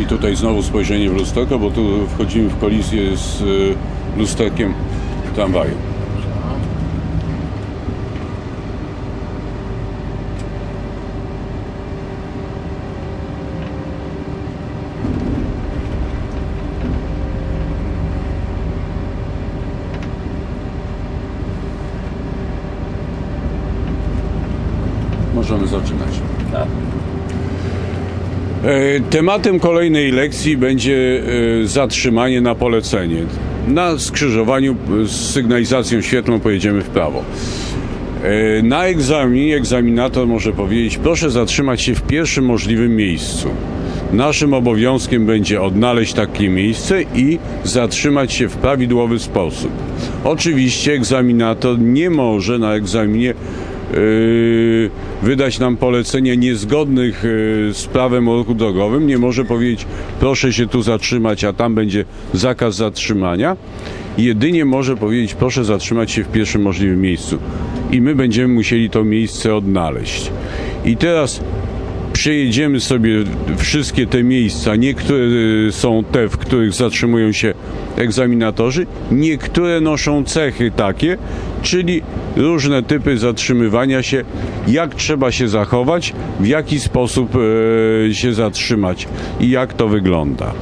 I tutaj znowu spojrzenie w lusterko, bo tu wchodzimy w kolizję z y, lusterkiem tramwaju. Możemy zaczynać. Tak. E, Tematem kolejnej lekcji będzie e, zatrzymanie na polecenie. Na skrzyżowaniu e, z sygnalizacją świetlną pojedziemy w prawo. Na egzaminie egzaminator może powiedzieć: Proszę zatrzymać się w pierwszym możliwym miejscu. Naszym obowiązkiem będzie odnaleźć takie miejsce i zatrzymać się w prawidłowy sposób. Oczywiście egzaminator nie może na egzaminie yy, wydać nam polecenia niezgodnych yy, z prawem o ruchu drogowym. Nie może powiedzieć, proszę się tu zatrzymać, a tam będzie zakaz zatrzymania. Jedynie może powiedzieć, proszę zatrzymać się w pierwszym możliwym miejscu. I my będziemy musieli to miejsce odnaleźć. I teraz przejedziemy sobie wszystkie te miejsca. Niektóre y, są te, w których zatrzymują się egzaminatorzy, niektóre noszą cechy takie, czyli różne typy zatrzymywania się, jak trzeba się zachować, w jaki sposób e, się zatrzymać i jak to wygląda.